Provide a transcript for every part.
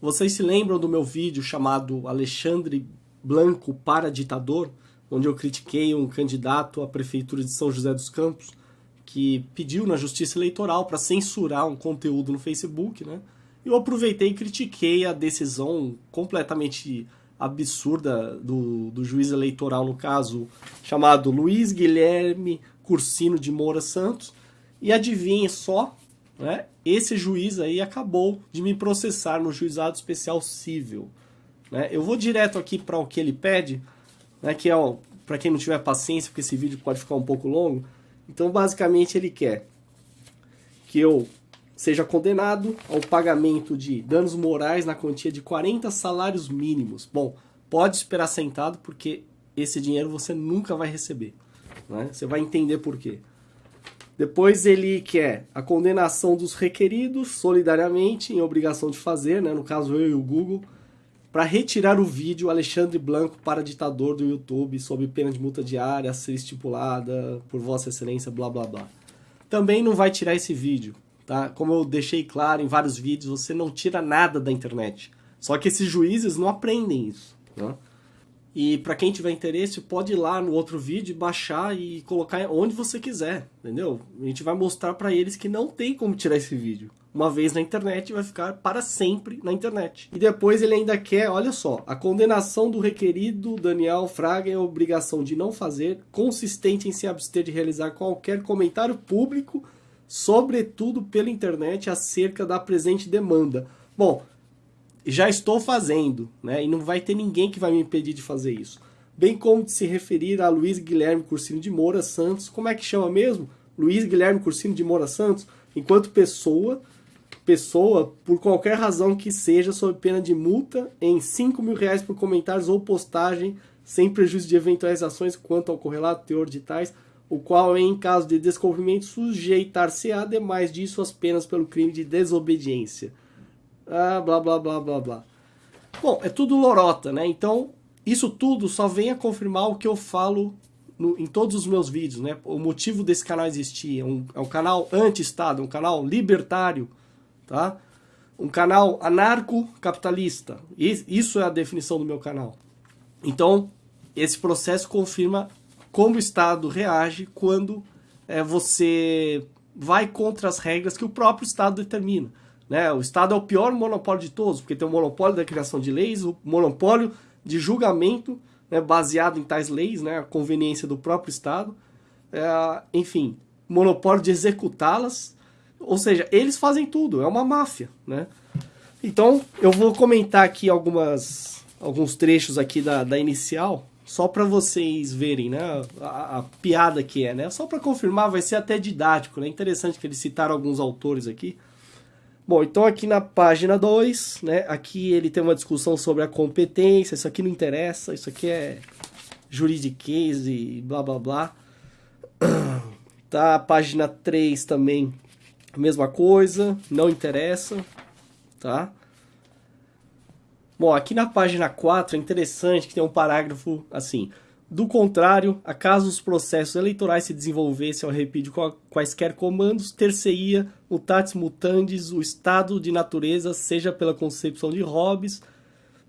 Vocês se lembram do meu vídeo chamado Alexandre Blanco para ditador, onde eu critiquei um candidato à prefeitura de São José dos Campos que pediu na Justiça Eleitoral para censurar um conteúdo no Facebook, né? Eu aproveitei e critiquei a decisão completamente absurda do, do juiz eleitoral, no caso, chamado Luiz Guilherme Cursino de Moura Santos. E adivinhe só, né? Esse juiz aí acabou de me processar no juizado especial civil. Né? Eu vou direto aqui para o que ele pede, né? que é, para quem não tiver paciência, porque esse vídeo pode ficar um pouco longo. Então, basicamente, ele quer que eu seja condenado ao pagamento de danos morais na quantia de 40 salários mínimos. Bom, pode esperar sentado, porque esse dinheiro você nunca vai receber. Né? Você vai entender por quê. Depois ele quer a condenação dos requeridos solidariamente em obrigação de fazer, né? no caso eu e o Google, para retirar o vídeo Alexandre Blanco para ditador do YouTube sob pena de multa diária a ser estipulada por Vossa Excelência, blá blá blá. Também não vai tirar esse vídeo, Tá? Como eu deixei claro em vários vídeos, você não tira nada da internet. Só que esses juízes não aprendem isso. Né? E para quem tiver interesse, pode ir lá no outro vídeo, baixar e colocar onde você quiser, entendeu? A gente vai mostrar para eles que não tem como tirar esse vídeo. Uma vez na internet, vai ficar para sempre na internet. E depois ele ainda quer, olha só, a condenação do requerido Daniel Fraga é obrigação de não fazer, consistente em se abster de realizar qualquer comentário público sobretudo pela internet, acerca da presente demanda. Bom, já estou fazendo, né? E não vai ter ninguém que vai me impedir de fazer isso. Bem como de se referir a Luiz Guilherme Cursino de Moura Santos. Como é que chama mesmo? Luiz Guilherme Cursino de Moura Santos, enquanto pessoa, pessoa, por qualquer razão que seja, sob pena de multa em 5 mil reais por comentários ou postagem, sem prejuízo de eventuais ações quanto ao correlato teor de tais o qual, em caso de descobrimento, sujeitar-se-á, demais disso, as penas pelo crime de desobediência. Ah, blá, blá, blá, blá, blá. Bom, é tudo lorota, né? Então, isso tudo só vem a confirmar o que eu falo no, em todos os meus vídeos, né? O motivo desse canal existir. É um, é um canal anti-Estado, um canal libertário, tá? Um canal anarco-capitalista. Isso é a definição do meu canal. Então, esse processo confirma como o Estado reage quando é, você vai contra as regras que o próprio Estado determina. Né? O Estado é o pior monopólio de todos, porque tem o monopólio da criação de leis, o monopólio de julgamento né, baseado em tais leis, né, a conveniência do próprio Estado, é, enfim, monopólio de executá-las, ou seja, eles fazem tudo, é uma máfia. Né? Então, eu vou comentar aqui algumas, alguns trechos aqui da, da inicial, só para vocês verem, né, a, a, piada que é, né? Só para confirmar, vai ser até didático, né? Interessante que eles citaram alguns autores aqui. Bom, então aqui na página 2, né, aqui ele tem uma discussão sobre a competência, isso aqui não interessa, isso aqui é juridiquês e blá blá blá. Tá, página 3 também, mesma coisa, não interessa, tá? Bom, aqui na página 4 é interessante que tem um parágrafo assim. Do contrário, acaso os processos eleitorais se desenvolvessem ao repito com quaisquer comandos, ter-se-ia mutatis mutandis o estado de natureza, seja pela concepção de Hobbes,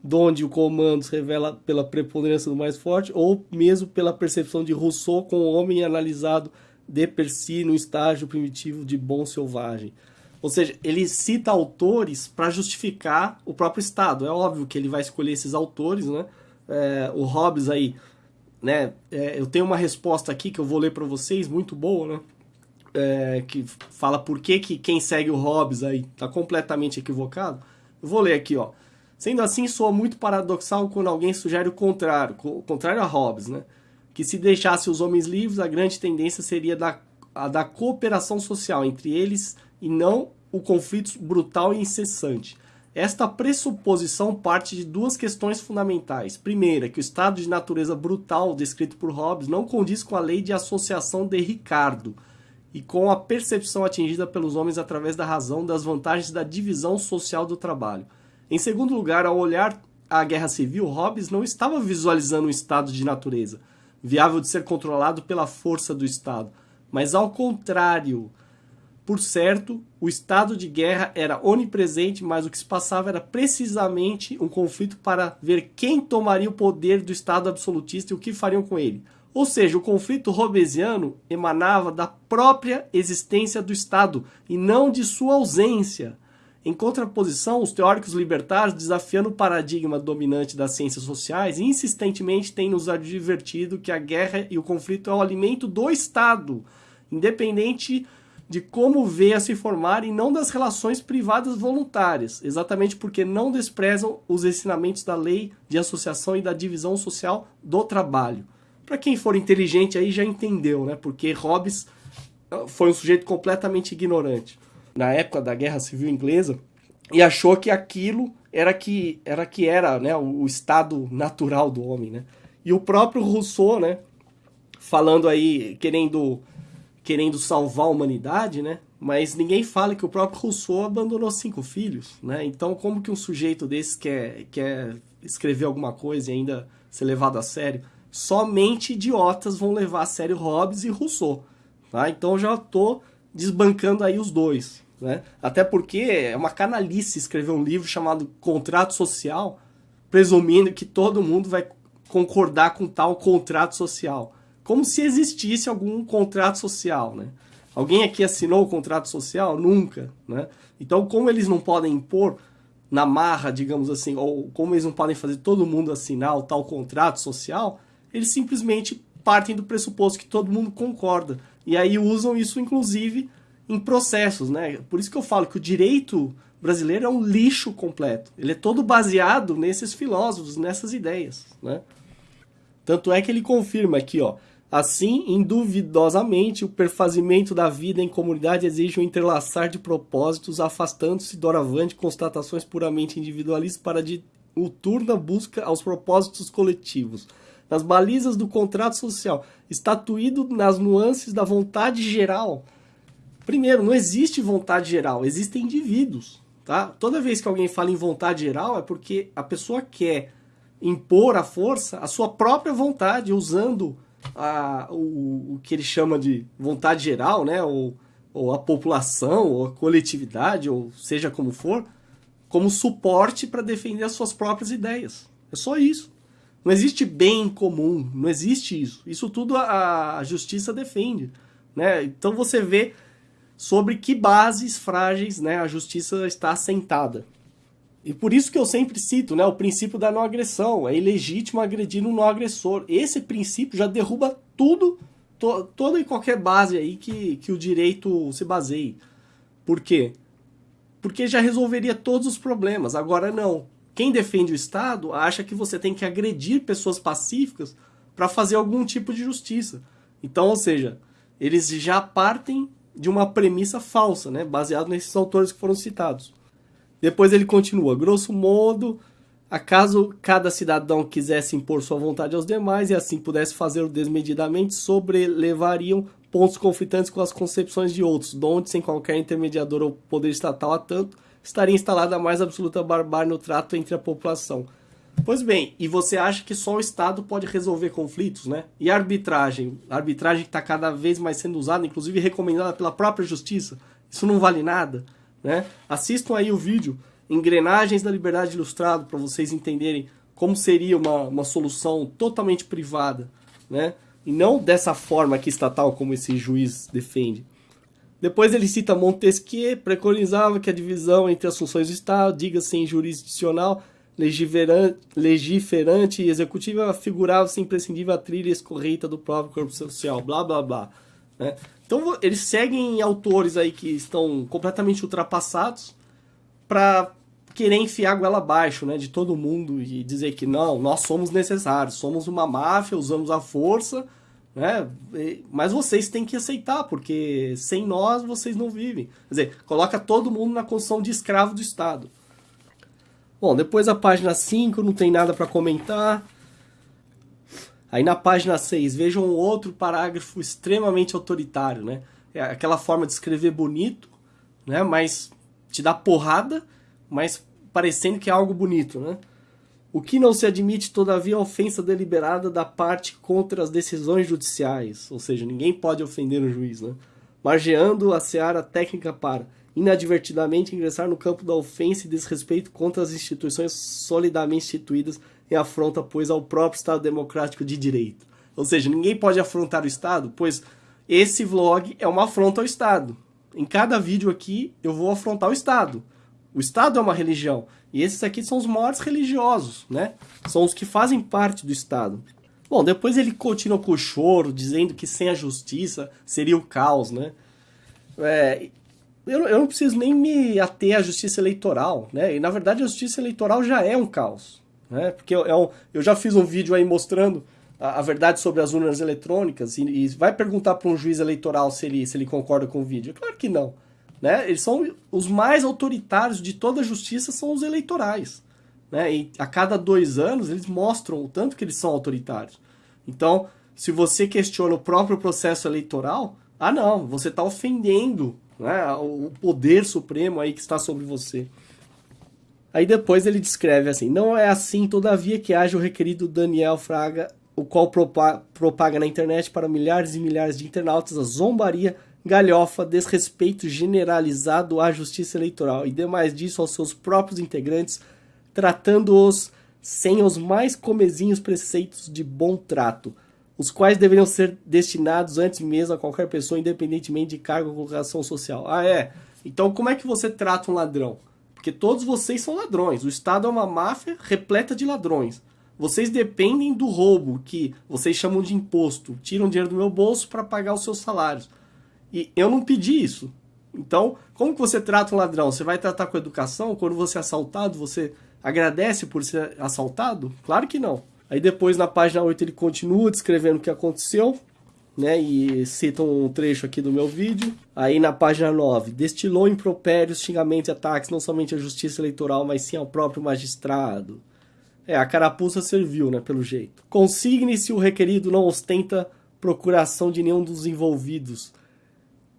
donde o comando se revela pela preponderância do mais forte, ou mesmo pela percepção de Rousseau com o homem analisado de per si no estágio primitivo de bom selvagem. Ou seja, ele cita autores para justificar o próprio Estado. É óbvio que ele vai escolher esses autores, né? É, o Hobbes aí, né? É, eu tenho uma resposta aqui que eu vou ler para vocês, muito boa, né? É, que fala por que, que quem segue o Hobbes aí está completamente equivocado. Eu vou ler aqui, ó. Sendo assim, soa muito paradoxal quando alguém sugere o contrário, o contrário a Hobbes, né? Que se deixasse os homens livres, a grande tendência seria da, a da cooperação social entre eles e não o conflito brutal e incessante. Esta pressuposição parte de duas questões fundamentais. Primeira, que o estado de natureza brutal descrito por Hobbes não condiz com a lei de associação de Ricardo e com a percepção atingida pelos homens através da razão das vantagens da divisão social do trabalho. Em segundo lugar, ao olhar a guerra civil, Hobbes não estava visualizando um estado de natureza, viável de ser controlado pela força do Estado, mas ao contrário, por certo, o estado de guerra era onipresente, mas o que se passava era precisamente um conflito para ver quem tomaria o poder do estado absolutista e o que fariam com ele. Ou seja, o conflito robesiano emanava da própria existência do Estado e não de sua ausência. Em contraposição, os teóricos libertários, desafiando o paradigma dominante das ciências sociais, insistentemente têm nos advertido que a guerra e o conflito é o alimento do Estado, independente de como vê a se formar e não das relações privadas voluntárias, exatamente porque não desprezam os ensinamentos da lei de associação e da divisão social do trabalho. Para quem for inteligente aí já entendeu, né? Porque Hobbes ah, foi um sujeito completamente ignorante na época da Guerra Civil Inglesa e achou que aquilo era que era que era, né, o estado natural do homem, né? E o próprio Rousseau, né, falando aí querendo querendo salvar a humanidade, né? Mas ninguém fala que o próprio Rousseau abandonou cinco filhos, né? Então, como que um sujeito desse quer, quer escrever alguma coisa e ainda ser levado a sério? Somente idiotas vão levar a sério Hobbes e Rousseau, tá? Então, já estou desbancando aí os dois, né? Até porque é uma canalice escrever um livro chamado Contrato Social, presumindo que todo mundo vai concordar com tal contrato social como se existisse algum contrato social, né? Alguém aqui assinou o contrato social? Nunca, né? Então, como eles não podem impor na marra, digamos assim, ou como eles não podem fazer todo mundo assinar o tal contrato social, eles simplesmente partem do pressuposto que todo mundo concorda. E aí usam isso, inclusive, em processos, né? Por isso que eu falo que o direito brasileiro é um lixo completo. Ele é todo baseado nesses filósofos, nessas ideias, né? Tanto é que ele confirma aqui, ó, Assim, induvidosamente, o perfazimento da vida em comunidade exige um entrelaçar de propósitos, afastando-se doravante constatações puramente individualistas para de diuturna busca aos propósitos coletivos. Nas balizas do contrato social, estatuído nas nuances da vontade geral. Primeiro, não existe vontade geral, existem indivíduos. Tá? Toda vez que alguém fala em vontade geral é porque a pessoa quer impor à força a sua própria vontade, usando a, o, o que ele chama de vontade geral, né? Ou, ou a população, ou a coletividade, ou seja como for, como suporte para defender as suas próprias ideias. É só isso. Não existe bem comum, não existe isso. Isso tudo a, a justiça defende. Né? Então você vê sobre que bases frágeis né, a justiça está assentada. E por isso que eu sempre cito né, o princípio da não agressão. É ilegítimo agredir um não agressor. Esse princípio já derruba tudo, to, toda e qualquer base aí que, que o direito se baseie. Por quê? Porque já resolveria todos os problemas. Agora não. Quem defende o Estado acha que você tem que agredir pessoas pacíficas para fazer algum tipo de justiça. Então, ou seja, eles já partem de uma premissa falsa, né, baseado nesses autores que foram citados. Depois ele continua, grosso modo, acaso cada cidadão quisesse impor sua vontade aos demais e assim pudesse fazê-lo desmedidamente, sobrelevariam pontos conflitantes com as concepções de outros, donde, sem qualquer intermediador ou poder estatal a tanto, estaria instalada a mais absoluta barbárie no trato entre a população. Pois bem, e você acha que só o Estado pode resolver conflitos, né? E a arbitragem? A arbitragem que está cada vez mais sendo usada, inclusive recomendada pela própria justiça, isso não vale nada? Né? Assistam aí o vídeo Engrenagens da Liberdade Ilustrado para vocês entenderem como seria uma, uma solução totalmente privada, né? E não dessa forma aqui estatal como esse juiz defende. Depois ele cita Montesquieu, preconizava que a divisão entre as funções do Estado, diga-se em jurisdicional, legiferante e executiva, figurava-se imprescindível a trilha escorreita do próprio corpo social, blá blá blá. Né? Então eles seguem autores aí que estão completamente ultrapassados para querer enfiar a goela abaixo né, de todo mundo e dizer que não, nós somos necessários, somos uma máfia, usamos a força, né? mas vocês têm que aceitar, porque sem nós vocês não vivem. Quer dizer, coloca todo mundo na condição de escravo do Estado. Bom, depois a página 5 não tem nada para comentar. Aí na página 6, vejam um outro parágrafo extremamente autoritário, né? É aquela forma de escrever bonito, né? Mas te dá porrada, mas parecendo que é algo bonito, né? O que não se admite, todavia, é ofensa deliberada da parte contra as decisões judiciais, ou seja, ninguém pode ofender o juiz, né? margeando a seara técnica para inadvertidamente ingressar no campo da ofensa e desrespeito contra as instituições solidamente instituídas em afronta, pois, ao próprio Estado Democrático de Direito. Ou seja, ninguém pode afrontar o Estado, pois esse vlog é uma afronta ao Estado. Em cada vídeo aqui eu vou afrontar o Estado. O Estado é uma religião. E esses aqui são os maiores religiosos, né? São os que fazem parte do Estado. Bom, depois ele continua com o choro, dizendo que sem a justiça seria o caos, né? É, eu, eu não preciso nem me ater à justiça eleitoral, né? E na verdade a justiça eleitoral já é um caos, né? Porque é um, eu já fiz um vídeo aí mostrando a, a verdade sobre as urnas eletrônicas e, e vai perguntar para um juiz eleitoral se ele, se ele concorda com o vídeo. Claro que não. Né? Eles são os mais autoritários de toda a justiça são os eleitorais. Né? E a cada dois anos eles mostram o tanto que eles são autoritários. Então, se você questiona o próprio processo eleitoral, ah não, você está ofendendo né, o poder supremo aí que está sobre você. Aí depois ele descreve assim, não é assim, todavia, que haja o requerido Daniel Fraga, o qual propaga na internet para milhares e milhares de internautas a zombaria galhofa, desrespeito generalizado à justiça eleitoral e demais disso aos seus próprios integrantes, tratando-os sem os mais comezinhos preceitos de bom trato, os quais deveriam ser destinados antes mesmo a qualquer pessoa, independentemente de cargo ou colocação social. Ah, é? Então como é que você trata um ladrão? Porque todos vocês são ladrões. O Estado é uma máfia repleta de ladrões. Vocês dependem do roubo, que vocês chamam de imposto. Tiram dinheiro do meu bolso para pagar os seus salários. E eu não pedi isso. Então, como que você trata um ladrão? Você vai tratar com educação? Quando você é assaltado, você agradece por ser assaltado? Claro que não. Aí depois, na página 8, ele continua descrevendo o que aconteceu, né? E cita um trecho aqui do meu vídeo. Aí na página 9, destilou impropérios, xingamentos e ataques não somente à justiça eleitoral, mas sim ao próprio magistrado. É, a carapuça serviu, né, pelo jeito. Consigne se o requerido não ostenta procuração de nenhum dos envolvidos,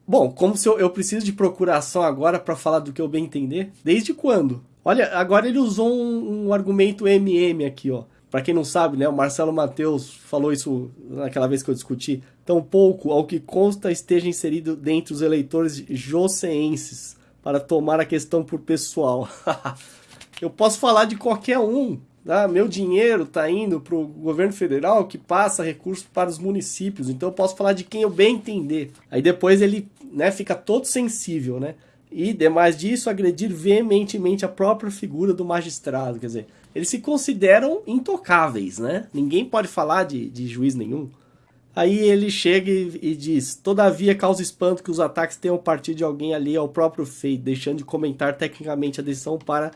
Bom, como se eu, eu preciso de procuração agora para falar do que eu bem entender? Desde quando? Olha, agora ele usou um, um argumento MM aqui, ó. Para quem não sabe, né, o Marcelo Mateus falou isso naquela vez que eu discuti. Tão pouco, ao que consta, esteja inserido dentre os eleitores joseenses para tomar a questão por pessoal. eu posso falar de qualquer um, ah, meu dinheiro está indo para o governo federal que passa recursos para os municípios, então eu posso falar de quem eu bem entender. Aí depois ele né, fica todo sensível, né? E, demais disso, agredir veementemente a própria figura do magistrado. Quer dizer, eles se consideram intocáveis, né? Ninguém pode falar de, de juiz nenhum. Aí ele chega e, e, diz: Todavia causa espanto que os ataques tenham partido de alguém ali ao próprio feito, deixando de comentar tecnicamente a decisão para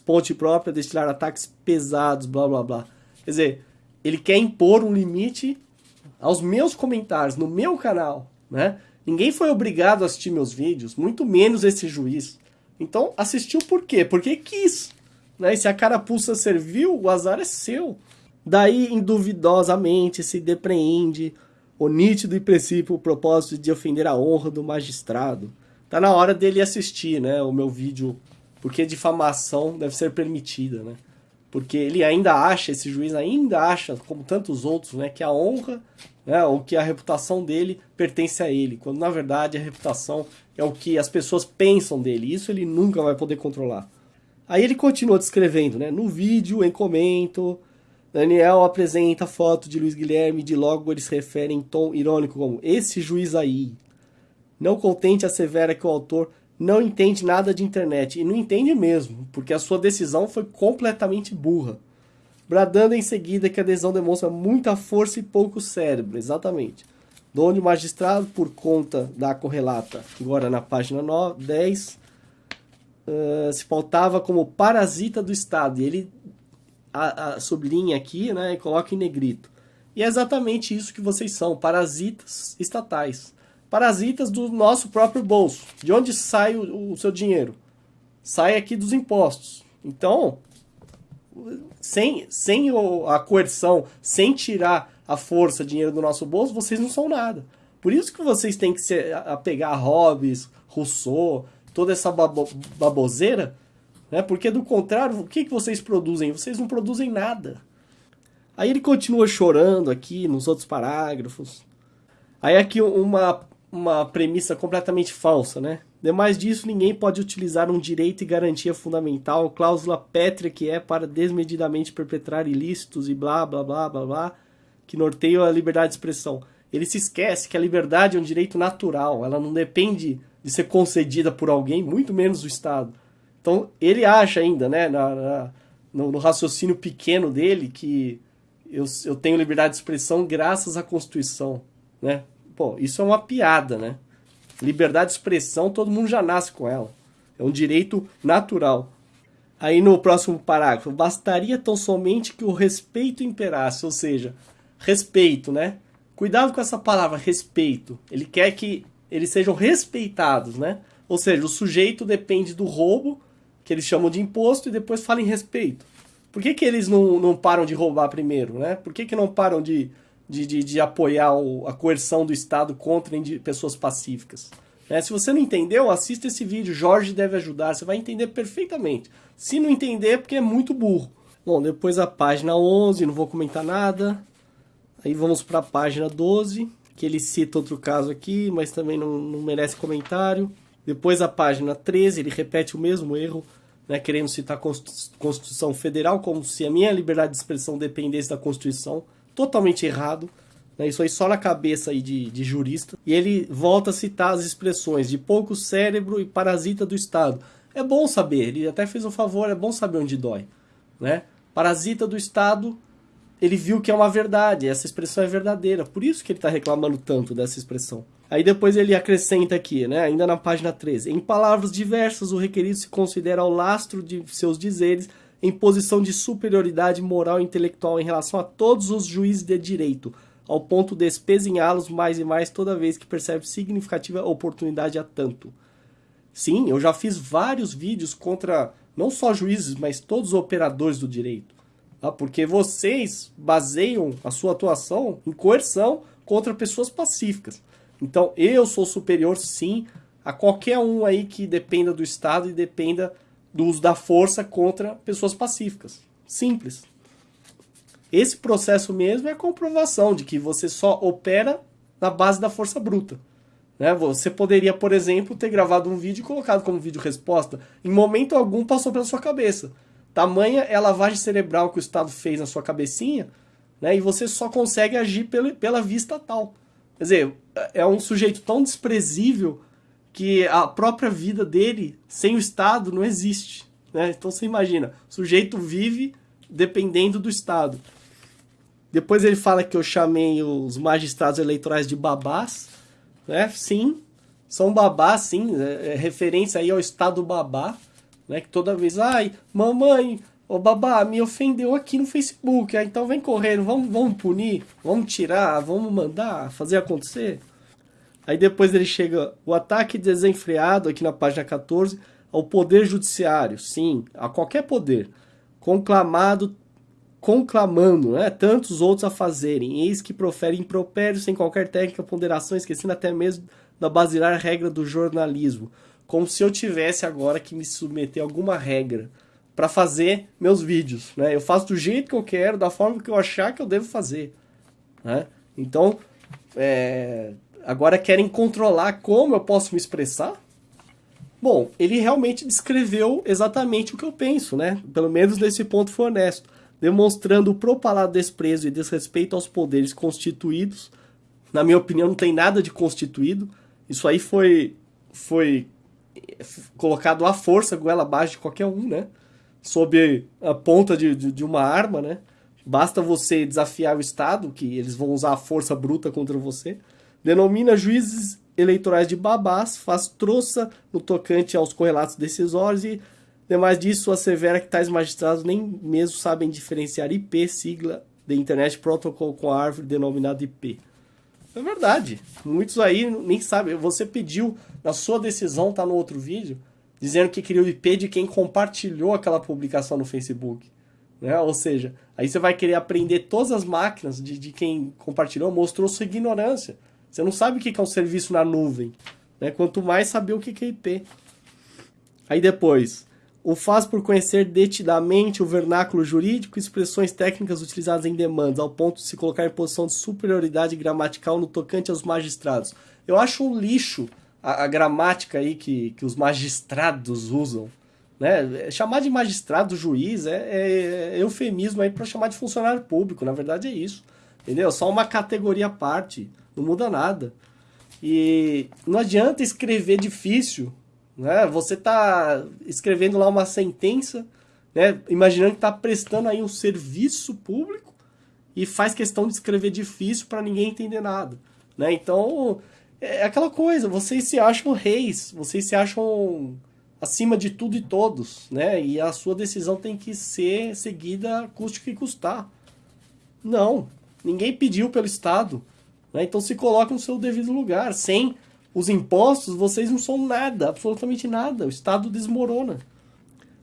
Ponte própria, destilar ataques pesados, blá blá blá. Quer dizer, ele quer impor um limite aos meus comentários, no meu canal, né? Ninguém foi obrigado a assistir meus vídeos, muito menos esse juiz. Então, assistiu por quê? Porque quis. Né? E se a carapuça serviu, o azar é seu. Daí, induvidosamente, se depreende o nítido e princípio o propósito de ofender a honra do magistrado. Tá na hora dele assistir, né, o meu vídeo porque difamação deve ser permitida, né? Porque ele ainda acha, esse juiz ainda acha, como tantos outros, né, que a honra, né, ou que a reputação dele pertence a ele, quando na verdade a reputação é o que as pessoas pensam dele, isso ele nunca vai poder controlar. Aí ele continua descrevendo, né, no vídeo, em comento, Daniel apresenta foto de Luiz Guilherme, de logo ele se refere em tom irônico como esse juiz aí. Não contente assevera que o autor não entende nada de internet. E não entende mesmo, porque a sua decisão foi completamente burra. Bradando em seguida que a decisão demonstra muita força e pouco cérebro, exatamente. Donde o magistrado, por conta da correlata, agora na página 9, 10, uh, se pautava como parasita do Estado. E ele a, a, sublinha aqui né, e coloca em negrito. E é exatamente isso que vocês são, parasitas estatais parasitas do nosso próprio bolso. De onde sai o, o seu dinheiro? Sai aqui dos impostos. Então, sem, sem a coerção, sem tirar a força, dinheiro do nosso bolso, vocês não são nada. Por isso que vocês têm que se apegar a Hobbes, Rousseau, toda essa babo, baboseira, né? porque do contrário, o que, que vocês produzem? Vocês não produzem nada. Aí ele continua chorando aqui nos outros parágrafos. Aí aqui uma uma premissa completamente falsa, né? Demais disso, ninguém pode utilizar um direito e garantia fundamental, cláusula pétrea que é para desmedidamente perpetrar ilícitos e blá blá blá blá blá, que norteiam a liberdade de expressão. Ele se esquece que a liberdade é um direito natural, ela não depende de ser concedida por alguém, muito menos o Estado. Então, ele acha ainda, né, na, na no, no, raciocínio pequeno dele, que eu, eu tenho liberdade de expressão graças à Constituição, né? Pô, isso é uma piada, né? Liberdade de expressão, todo mundo já nasce com ela. É um direito natural. Aí no próximo parágrafo, bastaria tão somente que o respeito imperasse, ou seja, respeito, né? Cuidado com essa palavra respeito. Ele quer que eles sejam respeitados, né? Ou seja, o sujeito depende do roubo, que eles chamam de imposto, e depois fala em respeito. Por que, que eles não, não param de roubar primeiro, né? Por que, que não param de, de, de, de apoiar o, a coerção do Estado contra pessoas pacíficas? Né? Se você não entendeu, assista esse vídeo, Jorge deve ajudar, você vai entender perfeitamente. Se não entender, é porque é muito burro. Bom, depois a página 11, não vou comentar nada. Aí vamos para a página 12, que ele cita outro caso aqui, mas também não, não merece comentário. Depois a página 13, ele repete o mesmo erro, né, querendo citar a Constituição Federal, como se a minha liberdade de expressão dependesse da Constituição. Totalmente errado. Né, isso aí só na cabeça aí de, de jurista. E ele volta a citar as expressões de pouco cérebro e parasita do Estado. É bom saber, ele até fez um favor, é bom saber onde dói. Né? Parasita do Estado ele viu que é uma verdade, essa expressão é verdadeira. Por isso que ele está reclamando tanto dessa expressão. Aí depois ele acrescenta aqui, né, ainda na página 13. Em palavras diversas, o requerido se considera ao lastro de seus dizeres em posição de superioridade moral e intelectual em relação a todos os juízes de direito, ao ponto de espezinhá-los mais e mais toda vez que percebe significativa oportunidade a tanto. Sim, eu já fiz vários vídeos contra não só juízes, mas todos os operadores do direito. Tá? Porque vocês baseiam a sua atuação em coerção contra pessoas pacíficas. Então, eu sou superior, sim, a qualquer um aí que dependa do Estado e dependa do uso da força contra pessoas pacíficas. Simples. Esse processo mesmo é a comprovação de que você só opera na base da força bruta. Né? Você poderia, por exemplo, ter gravado um vídeo e colocado como vídeo resposta. Em momento algum passou pela sua cabeça. Tamanha é a lavagem cerebral que o Estado fez na sua cabecinha, né? E você só consegue agir pela, pela vista tal. Quer dizer, é um sujeito tão desprezível que a própria vida dele, sem o Estado, não existe. Né? Então você imagina, o sujeito vive dependendo do Estado. Depois ele fala que eu chamei os magistrados eleitorais de babás. Né? Sim, são babás, sim. É, é referência aí ao Estado babá né? Que toda vez, ai, mamãe, ô babá, me ofendeu aqui no Facebook, ah, então vem correndo, vamos, vamos punir, vamos tirar, vamos mandar, fazer acontecer. Aí depois ele chega, o ataque desenfreado, aqui na página 14, ao poder judiciário, sim, a qualquer poder, conclamado, conclamando, né, tantos outros a fazerem, eis que profere impropério sem qualquer técnica, ponderação, esquecendo até mesmo da basilar regra do jornalismo como se eu tivesse agora que me submeter a alguma regra para fazer meus vídeos, né? Eu faço do jeito que eu quero, da forma que eu achar que eu devo fazer, né? Então, é... agora querem controlar como eu posso me expressar? Bom, ele realmente descreveu exatamente o que eu penso, né? Pelo menos nesse ponto foi honesto, demonstrando o propalado desprezo e desrespeito aos poderes constituídos. Na minha opinião, não tem nada de constituído. Isso aí foi, foi colocado à força, goela abaixo de qualquer um, né? Sob a ponta de, de, de, uma arma, né? Basta você desafiar o Estado, que eles vão usar a força bruta contra você. Denomina juízes eleitorais de babás, faz troça no tocante aos correlatos decisórios e, demais disso, assevera que tais magistrados nem mesmo sabem diferenciar IP, sigla de Internet Protocol com a árvore denominada IP. É verdade. Muitos aí nem sabem. Você pediu na sua decisão, tá no outro vídeo, dizendo que queria o IP de quem compartilhou aquela publicação no Facebook. Né? Ou seja, aí você vai querer aprender todas as máquinas de, de quem compartilhou, mostrou sua ignorância. Você não sabe o que é um serviço na nuvem. Né? Quanto mais saber o que é IP. Aí depois, o faz por conhecer detidamente o vernáculo jurídico e expressões técnicas utilizadas em demandas, ao ponto de se colocar em posição de superioridade gramatical no tocante aos magistrados. Eu acho um lixo a, a gramática aí que, que os magistrados usam. Né? Chamar de magistrado, juiz, é, é, é eufemismo aí para chamar de funcionário público. Na verdade é isso. Entendeu? Só uma categoria à parte. Não muda nada. E não adianta escrever difícil. Né? Você está escrevendo lá uma sentença, né? imaginando que está prestando aí um serviço público e faz questão de escrever difícil para ninguém entender nada. Né? Então, é aquela coisa, vocês se acham reis, vocês se acham acima de tudo e todos, né? E a sua decisão tem que ser seguida custe o que custar. Não, ninguém pediu pelo Estado. Né? Então se coloque no seu devido lugar. Sem os impostos, vocês não são nada, absolutamente nada. O Estado desmorona.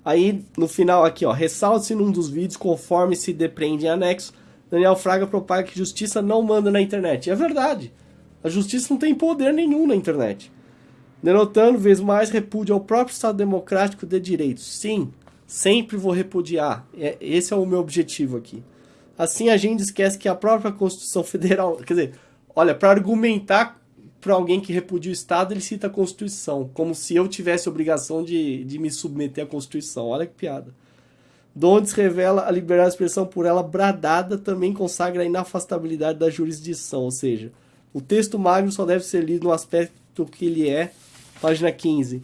Aí, no final aqui, ó, ressalte-se num dos vídeos, conforme se depreende em anexo, Daniel Fraga propaga que justiça não manda na internet. é verdade. A justiça não tem poder nenhum na internet. Denotando, vez mais, repúdio ao próprio Estado Democrático de Direitos. Sim, sempre vou repudiar. É, esse é o meu objetivo aqui. Assim, a gente esquece que a própria Constituição Federal... Quer dizer, olha, para argumentar para alguém que repudia o Estado, ele cita a Constituição. Como se eu tivesse obrigação de, de me submeter à Constituição. Olha que piada. Donde se revela a liberdade de expressão por ela bradada, também consagra a inafastabilidade da jurisdição. Ou seja, o texto magno só deve ser lido no aspecto que ele é Página 15.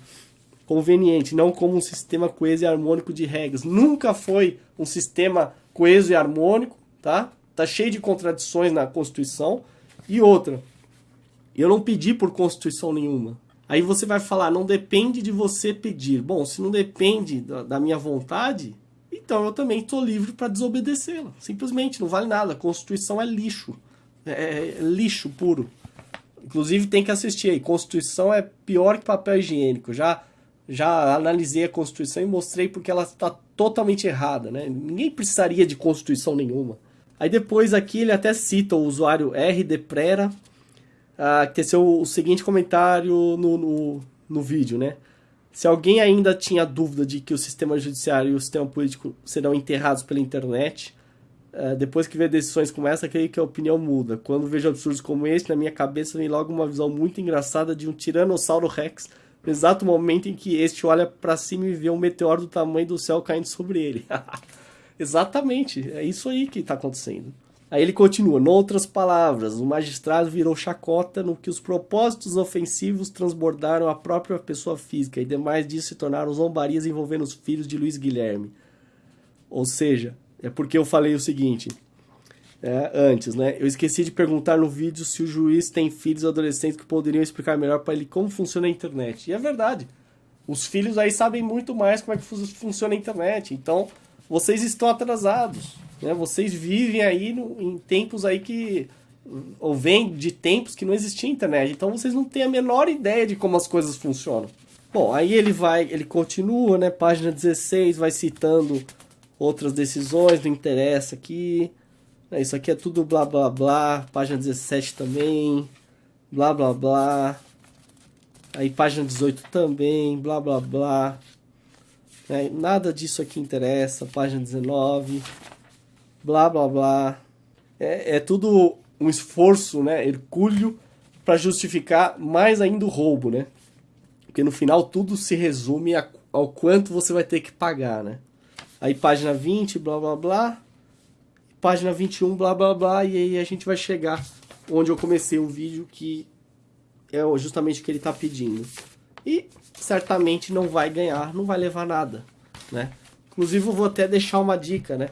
Conveniente, não como um sistema coeso e harmônico de regras. Nunca foi um sistema coeso e harmônico, tá? Tá cheio de contradições na Constituição. E outra, eu não pedi por Constituição nenhuma. Aí você vai falar, não depende de você pedir. Bom, se não depende da, da minha vontade, então eu também estou livre para desobedecê-la. Simplesmente, não vale nada. A Constituição é lixo. É, é lixo puro. Inclusive tem que assistir aí. Constituição é pior que papel higiênico. Já, já analisei a Constituição e mostrei porque ela está totalmente errada. Né? Ninguém precisaria de Constituição nenhuma. Aí depois aqui ele até cita o usuário RD Prera, uh, que teceu o seguinte comentário no, no, no vídeo, né? Se alguém ainda tinha dúvida de que o sistema judiciário e o sistema político serão enterrados pela internet, é, depois que vê decisões como essa, creio que a opinião muda. Quando vejo absurdos como esse, na minha cabeça vem logo uma visão muito engraçada de um Tiranossauro Rex, no exato momento em que este olha para cima e vê um meteoro do tamanho do céu caindo sobre ele. Exatamente, é isso aí que está acontecendo. Aí ele continua, noutras palavras, o magistrado virou chacota no que os propósitos ofensivos transbordaram a própria pessoa física e demais disso se tornaram zombarias envolvendo os filhos de Luiz Guilherme. Ou seja, é porque eu falei o seguinte, é, antes, né? Eu esqueci de perguntar no vídeo se o juiz tem filhos adolescentes que poderiam explicar melhor para ele como funciona a internet. E é verdade. Os filhos aí sabem muito mais como é que funciona a internet. Então, vocês estão atrasados. Né? Vocês vivem aí no, em tempos aí que... Ou vêm de tempos que não existia internet. Então, vocês não têm a menor ideia de como as coisas funcionam. Bom, aí ele vai, ele continua, né? Página 16, vai citando outras decisões, não interessa aqui. É, isso aqui é tudo blá blá blá. Página 17 também. Blá blá blá. Aí página 18 também. Blá blá blá. É, nada disso aqui interessa. Página 19. Blá blá blá. É, é tudo um esforço, né? Hercúleo para justificar mais ainda o roubo, né? Porque no final tudo se resume a, ao quanto você vai ter que pagar, né? Aí página 20, blá blá blá. Página 21, blá blá blá. E aí a gente vai chegar onde eu comecei o vídeo, que é justamente o que ele está pedindo. E certamente não vai ganhar, não vai levar nada, né? Inclusive eu vou até deixar uma dica, né?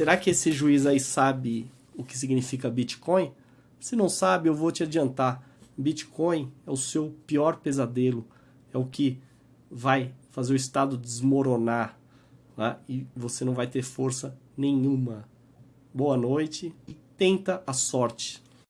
Será que esse juiz aí sabe o que significa Bitcoin? Se não sabe, eu vou te adiantar. Bitcoin é o seu pior pesadelo. É o que vai fazer o Estado desmoronar né? e você não vai ter força nenhuma. Boa noite e tenta a sorte.